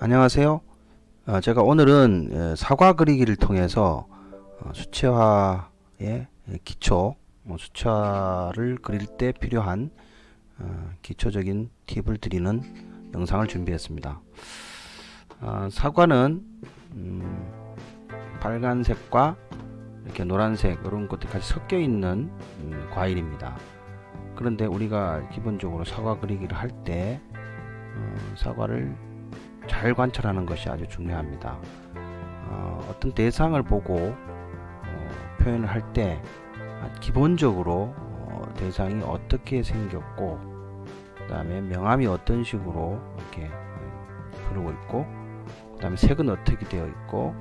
안녕하세요. 어, 제가 오늘은 에, 사과 그리기를 통해서 어, 수채화의 기초, 어, 수채화를 그릴 때 필요한 어, 기초적인 팁을 드리는 영상을 준비했습니다. 어, 사과는 음, 빨간색과 이렇게 노란색 이런 것들이 같이 섞여 있는 음, 과일입니다. 그런데 우리가 기본적으로 사과 그리기를 할때 어, 사과를 잘 관찰하는 것이 아주 중요합니다. 어, 떤 대상을 보고 어, 표현을 할 때 기본적으로 어, 대상이 어떻게 생겼고 그 다음에 명암이 어떤 식으로 이렇게 흐르고 있고 그 다음에 색은 어떻게 되어 있고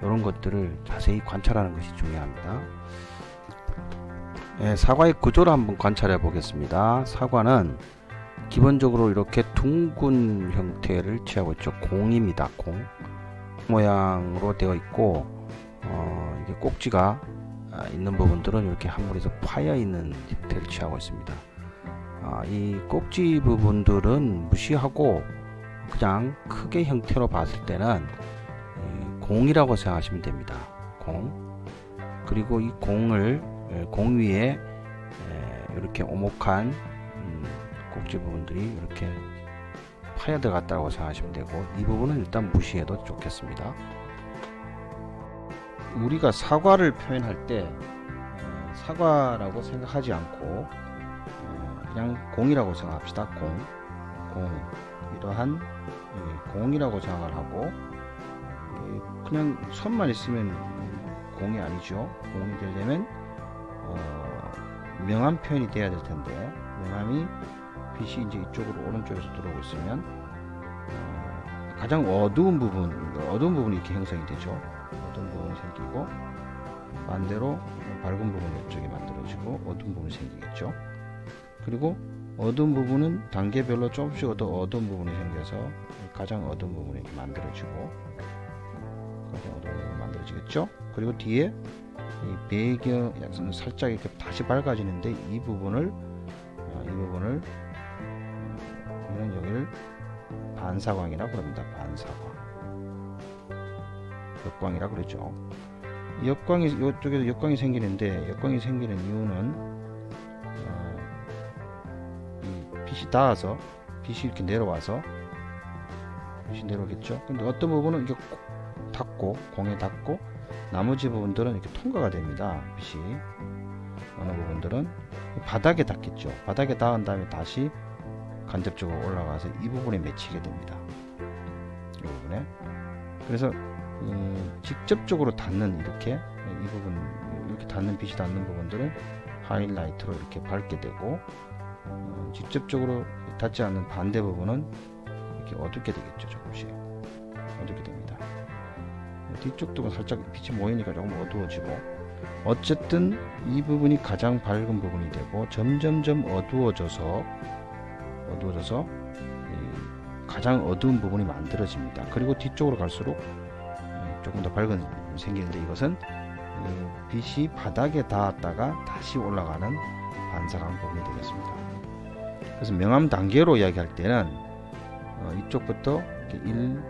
이런 것들을 자세히 관찰하는 것이 중요합니다. 예, 사과의 구조를 한번 관찰해 보겠습니다. 사과는 기본적으로 이렇게 둥근 형태를 취하고 있죠. 공입니다. 공 모양으로 되어 있고 어, 이게 꼭지가 있는 부분들은 이렇게 한 물에서 파여 있는 형태를 취하고 있습니다. 아, 이 꼭지 부분들은 무시하고 그냥 크게 형태로 봤을 때는 공이라고 생각하시면 됩니다. 공 그리고 이 공을 공 위에 이렇게 오목한 꼭지 부분들이 이렇게 파여 들어갔다고 생각하시면 되고 이 부분은 일단 무시해도 좋겠습니다. 우리가 사과를 표현할 때 어, 사과라고 생각하지 않고 어, 그냥 공이라고 생각합시다. 공, 공 이러한 공이라고 생각을 하고 그냥 손만 있으면 공이 아니죠. 공이 되려면 어, 명암 표현이 돼야 될 텐데 명암이 빛이 이제 이쪽으로 오른쪽에서 들어오고 있으면 어, 가장 어두운 부분 어두운 부분이 이렇게 형성이 되죠. 어두운 부분이 생기고 반대로 밝은 부분이 이쪽에 만들어지고 어두운 부분이 생기겠죠. 그리고 어두운 부분은 단계별로 조금씩 더 어두운 부분이 생겨서 가장 어두운 부분이 이렇게 만들어지고 가장 어두운 부분이 만들어지겠죠. 그리고 뒤에 이 배경 살짝 이렇게 다시 밝아지는데 이 부분을 어, 이 부분을 우리는 여기를 반사광이라고 그럽니다. 반사광. 역광이라 그러죠. 역광이 이쪽에도 역광이 생기는데 역광이 생기는 이유는 어, 이 빛이 닿아서 빛이 이렇게 내려와서 빛이 내려오겠죠. 근데 어떤 부분은 이렇게 닿고 공에 닿고 나머지 부분들은 이렇게 통과가 됩니다. 빛이 어느 부분들은 바닥에 닿겠죠. 바닥에 닿은 다음에 다시 간접적으로 올라가서 이 부분에 맺히게 됩니다. 이 부분에 그래서 음, 직접적으로 닿는 이렇게 이 부분 이렇게 닿는 빛이 닿는 부분들은 하이라이트로 이렇게 밝게 되고 어, 직접적으로 닿지 않는 반대 부분은 이렇게 어둡게 되겠죠 조금씩 어둡게 됩니다. 뒤쪽도 살짝 빛이 모이니까 조금 어두워지고 어쨌든 이 부분이 가장 밝은 부분이 되고 점점점 어두워져서 어두워져서 가장 어두운 부분이 만들어집니다. 그리고 뒤쪽으로 갈수록 조금 더 밝은 생기는데 이것은 빛이 바닥에 닿았다가 다시 올라가는 반사광 부분이 되겠습니다. 그래서 명암 단계로 이야기할 때는 어, 이쪽부터 1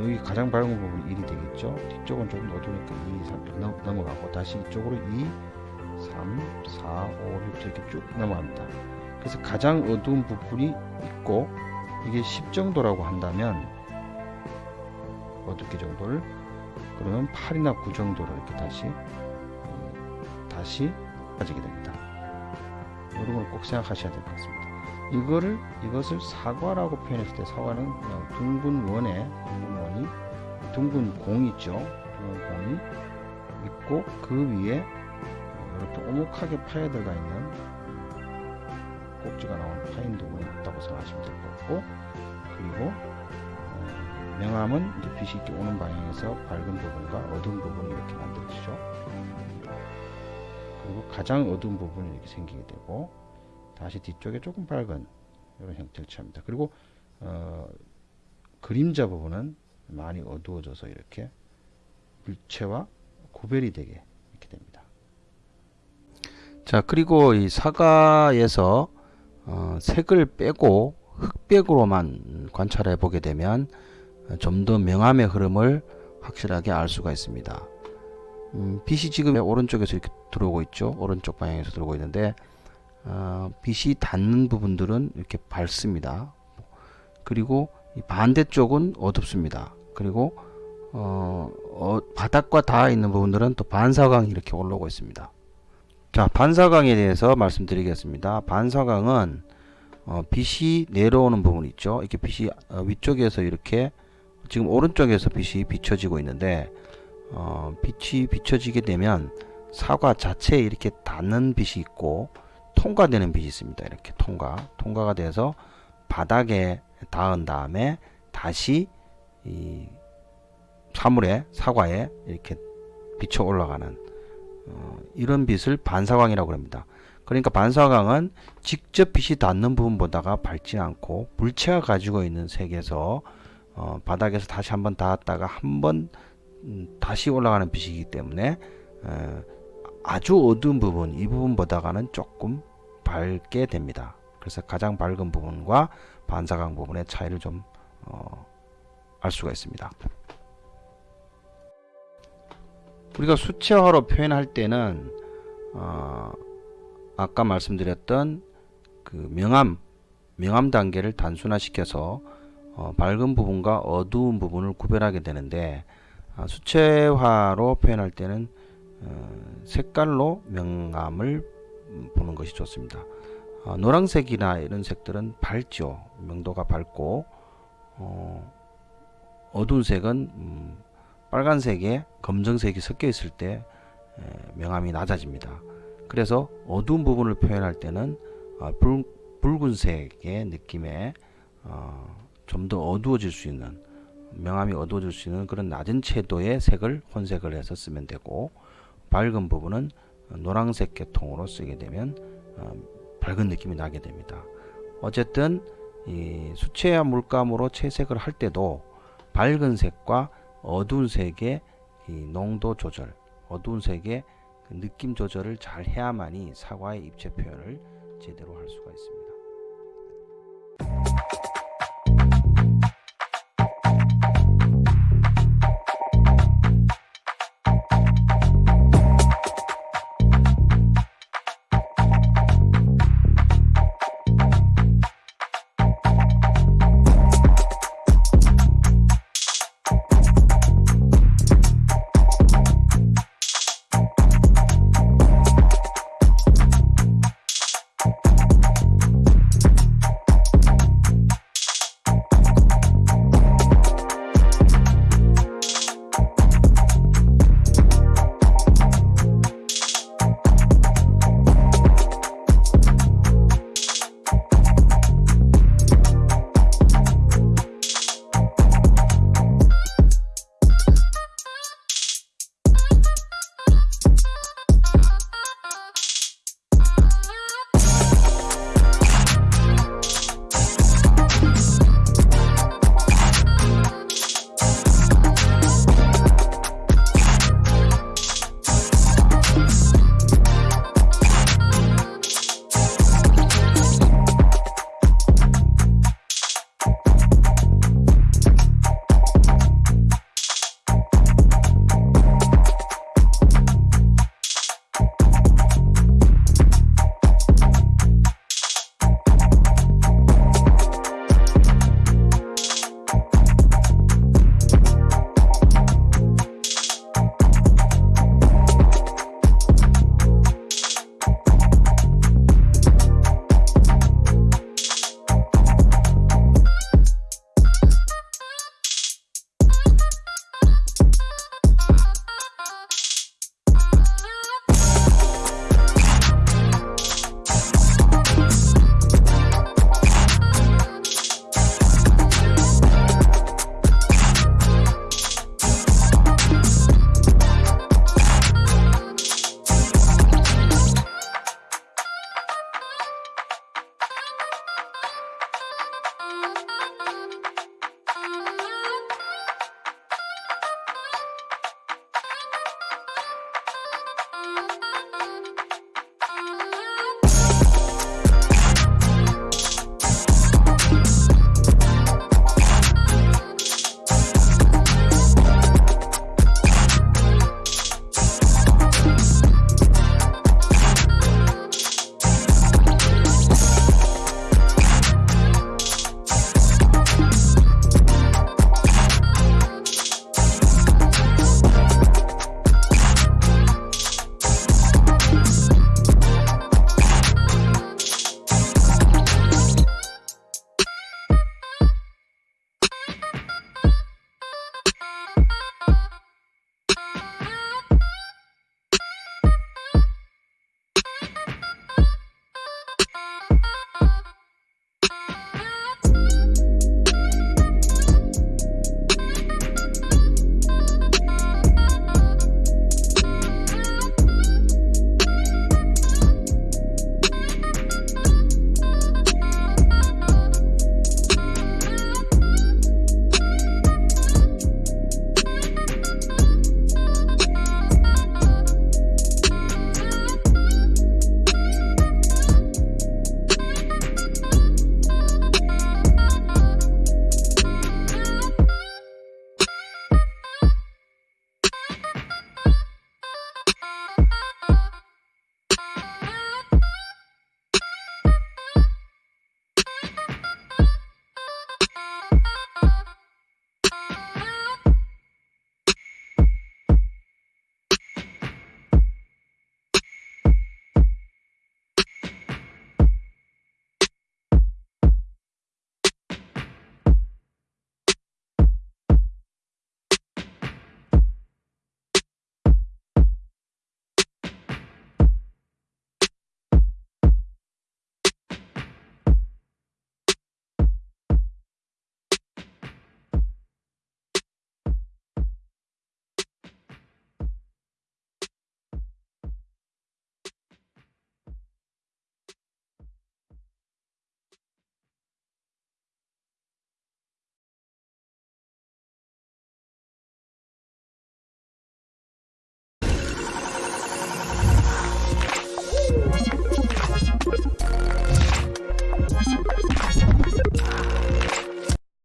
여기 가장 밝은 부분이 1이 되겠죠. 뒤쪽은 조금 어두우니까 2, 3 넘어가고 다시 이쪽으로 2, 3, 4, 5, 6 이렇게 쭉 넘어갑니다. 그래서 가장 어두운 부분이 있고 이게 10 정도라고 한다면 어둡게 정도를 그러면 8이나 9 정도로 이렇게 다시 다시 빠지게 됩니다. 이런 걸 꼭 생각하셔야 될 것 같습니다. 이거를 이것을 사과라고 표현했을 때 사과는 그냥 둥근 원에 둥근 원이 둥근 공 있죠. 둥근 공이 있고 그 위에 이렇게 오목하게 파여 들어가 있는 꼭지가 나온 파인 부분이 있다고 생각하시면 될 것 같고 그리고 어, 명암은 빛이 이렇게 오는 방향에서 밝은 부분과 어두운 부분이 이렇게 만들어지죠 그리고 가장 어두운 부분이 이렇게 생기게 되고 다시 뒤쪽에 조금 밝은 이런 형태를 취합니다 그리고 어, 그림자 부분은 많이 어두워져서 이렇게 물체와 구별이 되게 이렇게 됩니다. 자 그리고 이 사과에서 어, 색을 빼고 흑백으로만 관찰해 보게 되면 좀 더 명암의 흐름을 확실하게 알 수가 있습니다. 음, 빛이 지금 오른쪽에서 이렇게 들어오고 있죠. 오른쪽 방향에서 들어오고 있는데 어, 빛이 닿는 부분들은 이렇게 밝습니다. 그리고 이 반대쪽은 어둡습니다. 그리고 어, 어, 바닥과 닿아 있는 부분들은 또 반사광이 이렇게 올라오고 있습니다. 자, 반사광에 대해서 말씀드리겠습니다. 반사광은 어, 빛이 내려오는 부분 있죠. 이렇게 빛이 어, 위쪽에서 이렇게 지금 오른쪽에서 빛이 비춰지고 있는데 어, 빛이 비춰지게 되면 사과 자체에 이렇게 닿는 빛이 있고 통과되는 빛이 있습니다. 이렇게 통과, 통과가 돼서 바닥에 닿은 다음에 다시 이 사물에 사과에 이렇게 비쳐 올라가는 어, 이런 빛을 반사광이라고 합니다. 그러니까 반사광은 직접 빛이 닿는 부분보다가 밝지 않고 물체가 가지고 있는 색에서 어, 바닥에서 다시 한번 닿았다가 한번 음, 다시 올라가는 빛이기 때문에 어, 아주 어두운 부분 이 부분보다가는 조금 밝게 됩니다. 그래서 가장 밝은 부분과 반사광 부분의 차이를 좀 어, 알 수가 있습니다. 우리가 수채화로 표현할 때는 어, 아까 말씀드렸던 그 명암 명암 단계를 단순화시켜서 어, 밝은 부분과 어두운 부분을 구별하게 되는데 아, 수채화로 표현할 때는 어, 색깔로 명암을 보는 것이 좋습니다. 어, 노란색이나 이런 색들은 밝죠. 명도가 밝고 어, 어두운 색은 음, 빨간색에 검정색이 섞여 있을 때 에, 명암이 낮아집니다. 그래서 어두운 부분을 표현할 때는 어, 붉, 붉은색의 느낌의 어, 좀더 어두워질 수 있는 명암이 어두워질 수 있는 그런 낮은 채도의 색을 혼색을 해서 쓰면 되고 밝은 부분은 노란색 계통으로 쓰게 되면 어, 밝은 느낌이 나게 됩니다. 어쨌든 이 수채화 물감으로 채색을 할 때도 밝은 색과 어두운 색의 이 농도 조절, 어두운 색의 그 느낌 조절을 잘 해야만이 사과의 입체 표현을 제대로 할 수가 있습니다.